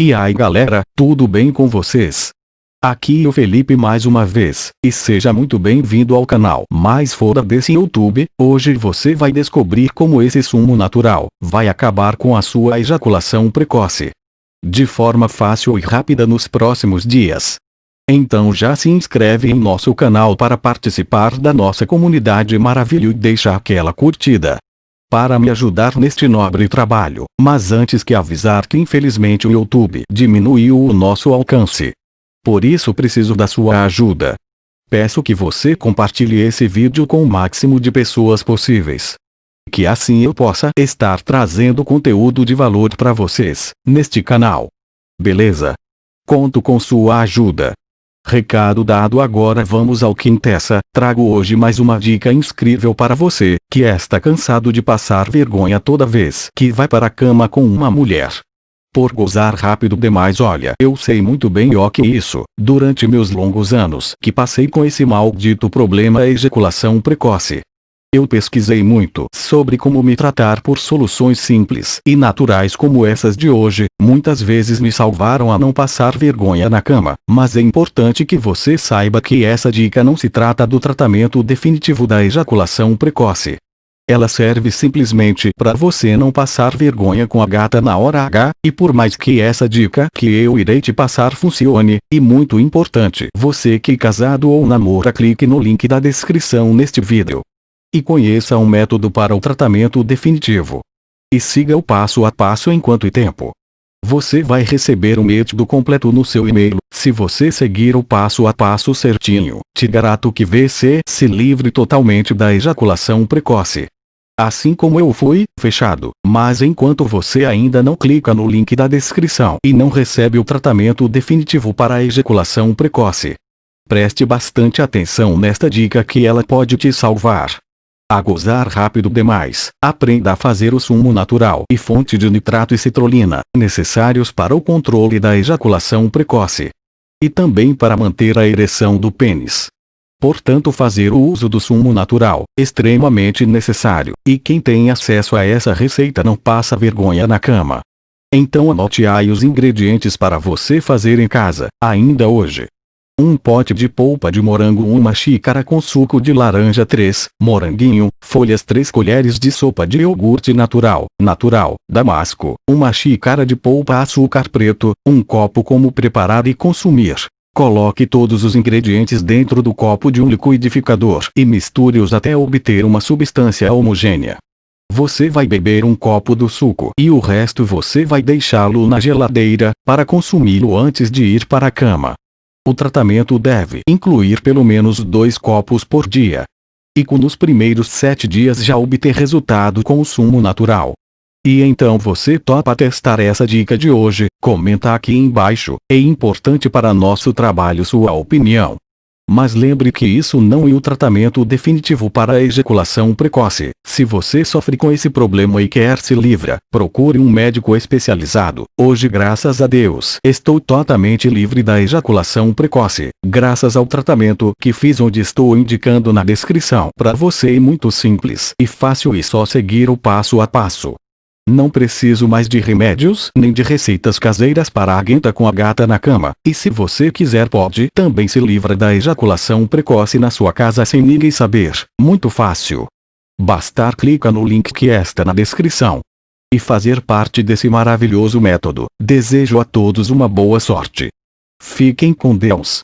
E aí galera, tudo bem com vocês? Aqui o Felipe mais uma vez, e seja muito bem-vindo ao canal. Mais fora desse YouTube, hoje você vai descobrir como esse sumo natural vai acabar com a sua ejaculação precoce. De forma fácil e rápida nos próximos dias. Então já se inscreve em nosso canal para participar da nossa comunidade maravilhosa e deixa aquela curtida para me ajudar neste nobre trabalho. Mas antes que avisar que infelizmente o YouTube diminuiu o nosso alcance. Por isso preciso da sua ajuda. Peço que você compartilhe esse vídeo com o máximo de pessoas possíveis. Que assim eu possa estar trazendo conteúdo de valor para vocês, neste canal. Beleza? Conto com sua ajuda. Recado dado agora vamos ao que interessa, trago hoje mais uma dica incrível para você, que está cansado de passar vergonha toda vez que vai para a cama com uma mulher. Por gozar rápido demais olha eu sei muito bem o que isso, durante meus longos anos que passei com esse maldito problema ejaculação precoce. Eu pesquisei muito sobre como me tratar por soluções simples e naturais como essas de hoje, muitas vezes me salvaram a não passar vergonha na cama, mas é importante que você saiba que essa dica não se trata do tratamento definitivo da ejaculação precoce. Ela serve simplesmente para você não passar vergonha com a gata na hora H, e por mais que essa dica que eu irei te passar funcione, e muito importante, você que casado ou namora clique no link da descrição neste vídeo e conheça um método para o tratamento definitivo. E siga o passo a passo enquanto tempo. Você vai receber o método completo no seu e-mail, se você seguir o passo a passo certinho. Te garanto que você se livre totalmente da ejaculação precoce. Assim como eu fui, fechado. Mas enquanto você ainda não clica no link da descrição e não recebe o tratamento definitivo para a ejaculação precoce, preste bastante atenção nesta dica que ela pode te salvar a gozar rápido demais. Aprenda a fazer o sumo natural e fonte de nitrato e citrulina, necessários para o controle da ejaculação precoce. E também para manter a ereção do pênis. Portanto fazer o uso do sumo natural, extremamente necessário, e quem tem acesso a essa receita não passa vergonha na cama. Então anote aí os ingredientes para você fazer em casa, ainda hoje. 1 pote de polpa de morango 1 xícara com suco de laranja 3, moranguinho, folhas 3 colheres de sopa de iogurte natural, natural, damasco, 1 xícara de polpa açúcar preto, 1 copo como preparar e consumir. Coloque todos os ingredientes dentro do copo de um liquidificador e misture-os até obter uma substância homogênea. Você vai beber um copo do suco e o resto você vai deixá-lo na geladeira, para consumi-lo antes de ir para a cama. O tratamento deve incluir pelo menos dois copos por dia. E com nos primeiros sete dias já obter resultado com o sumo natural. E então você topa testar essa dica de hoje, comenta aqui embaixo, é importante para nosso trabalho sua opinião. Mas lembre que isso não é o tratamento definitivo para a ejaculação precoce. Se você sofre com esse problema e quer se livrar, procure um médico especializado. Hoje graças a Deus estou totalmente livre da ejaculação precoce, graças ao tratamento que fiz onde estou indicando na descrição. Para você é muito simples e fácil e só seguir o passo a passo. Não preciso mais de remédios nem de receitas caseiras para a aguenta com a gata na cama. E se você quiser pode também se livra da ejaculação precoce na sua casa sem ninguém saber. Muito fácil. Bastar clicar no link que está na descrição. E fazer parte desse maravilhoso método. Desejo a todos uma boa sorte. Fiquem com Deus.